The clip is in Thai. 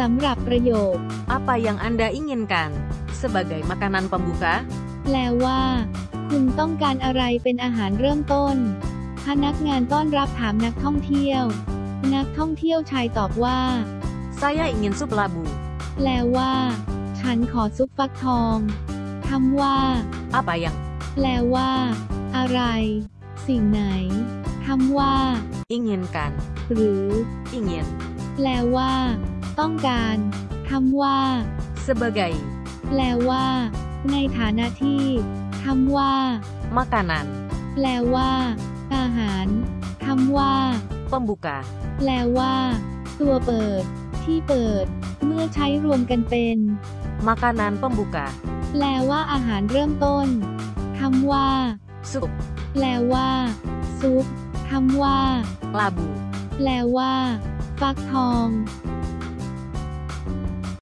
สำหรับประโยค Apa yang Anda inginkan sebagai makanan pembuka? แปลว่า คุณต้องการอะไรเป็นอาหารเริ่มต้น พนักงานต้อนรับถามนักท่องเที่ยว นักท่องเที่ยวชายตอบว่า Saya ingin sup labu. แปลว่า ฉันขอซุปฟักทองคำว่า Apa yang แปลว่า อะไร สิ่งไหนคำว่า inginkan? หรือ Ingin แปลว่า ต้องการคำว่า sebagai แปลว่า ในฐานะที่คำว่า makanan แปลว่า อาหารคำว่า pembuka. แปลว่า ตัวเปิด ที่เปิด เมื่อใช้รวมกันเป็น Makanan pembuka. แปลว่าอาหารเริ่มต้นคำว่า Sup แปลว่า ซุปคำว่า labu. แปลว่า ฟักทอง